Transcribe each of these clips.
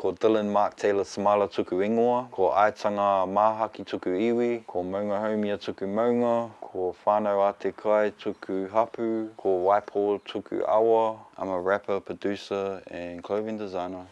Ko Dylan Mark Taylor Samala tuku ingoa, ko Aitanga Mahaki tuku iwi, ko Maunga Haumia tuku maunga, ko Whānau Ate Kai tuku hapu, ko Waipo tuku awa. I'm a rapper, producer and clothing designer.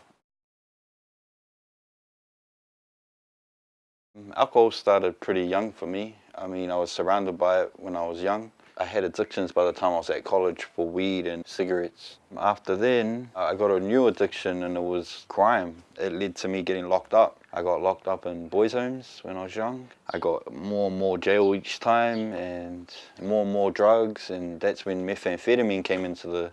Alcohol started pretty young for me. I mean, I was surrounded by it when I was young. I had addictions by the time I was at college for weed and cigarettes. After then, I got a new addiction and it was crime. It led to me getting locked up. I got locked up in boys' homes when I was young. I got more and more jail each time and more and more drugs and that's when methamphetamine came into the,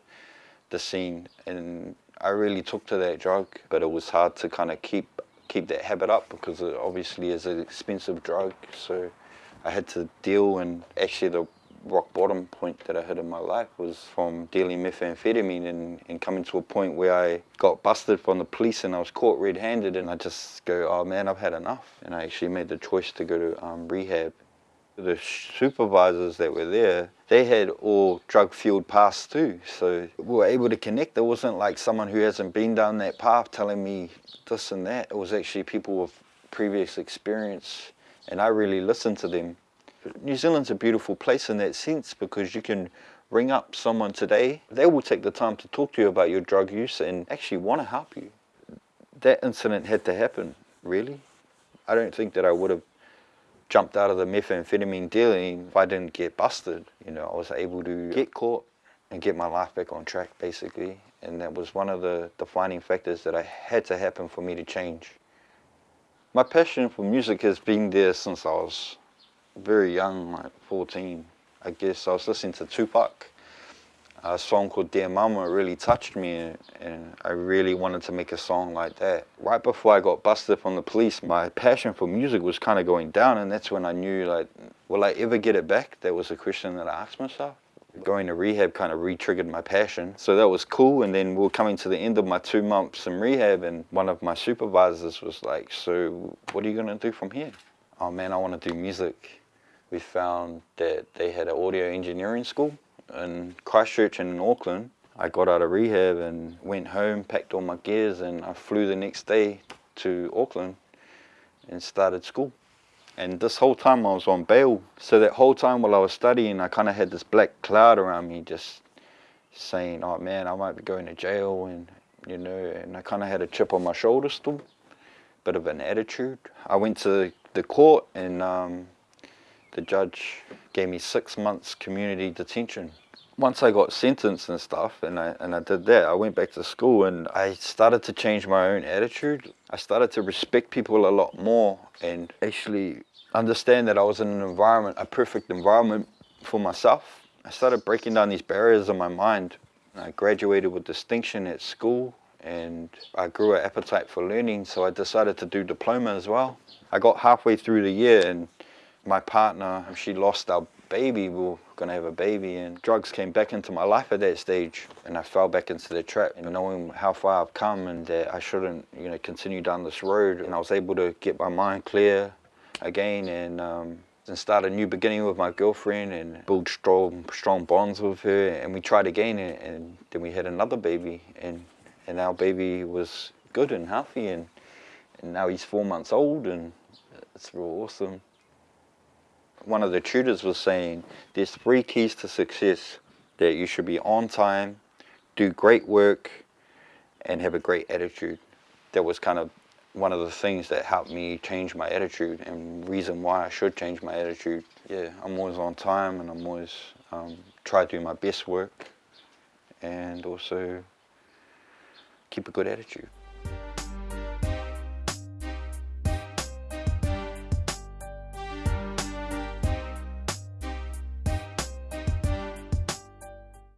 the scene and I really took to that drug but it was hard to kind of keep keep that habit up because it obviously is an expensive drug so I had to deal and actually the rock bottom point that I hit in my life was from dealing methamphetamine and, and coming to a point where I got busted from the police and I was caught red-handed and I just go, oh man, I've had enough. And I actually made the choice to go to um, rehab. The supervisors that were there, they had all drug-fueled paths too. So we were able to connect. It wasn't like someone who hasn't been down that path telling me this and that. It was actually people with previous experience and I really listened to them New Zealand's a beautiful place in that sense because you can ring up someone today, they will take the time to talk to you about your drug use and actually want to help you. That incident had to happen, really. I don't think that I would have jumped out of the methamphetamine dealing if I didn't get busted. You know, I was able to get caught and get my life back on track, basically. And that was one of the defining factors that I had to happen for me to change. My passion for music has been there since I was very young, like 14, I guess I was listening to Tupac. A song called Dear Mama really touched me and I really wanted to make a song like that. Right before I got busted from the police, my passion for music was kind of going down and that's when I knew like, will I ever get it back? That was a question that I asked myself. Going to rehab kind of re-triggered my passion. So that was cool and then we were coming to the end of my two months in rehab and one of my supervisors was like, so what are you going to do from here? Oh man, I want to do music we found that they had an audio engineering school in Christchurch and in Auckland. I got out of rehab and went home, packed all my gears and I flew the next day to Auckland and started school. And this whole time I was on bail. So that whole time while I was studying, I kind of had this black cloud around me just saying, oh man, I might be going to jail and, you know, and I kind of had a chip on my shoulder still, bit of an attitude. I went to the court and um, the judge gave me six months community detention. Once I got sentenced and stuff, and I, and I did that, I went back to school and I started to change my own attitude. I started to respect people a lot more and actually understand that I was in an environment, a perfect environment for myself. I started breaking down these barriers in my mind. I graduated with distinction at school and I grew an appetite for learning, so I decided to do diploma as well. I got halfway through the year and my partner, she lost our baby, we were going to have a baby and drugs came back into my life at that stage and I fell back into the trap and knowing how far I've come and that I shouldn't you know continue down this road and I was able to get my mind clear again and um, and start a new beginning with my girlfriend and build strong strong bonds with her and we tried again and, and then we had another baby and and our baby was good and healthy and and now he's four months old and it's real awesome one of the tutors was saying there's three keys to success that you should be on time do great work and have a great attitude. That was kind of one of the things that helped me change my attitude and reason why I should change my attitude. Yeah I'm always on time and I'm always um, try to do my best work and also keep a good attitude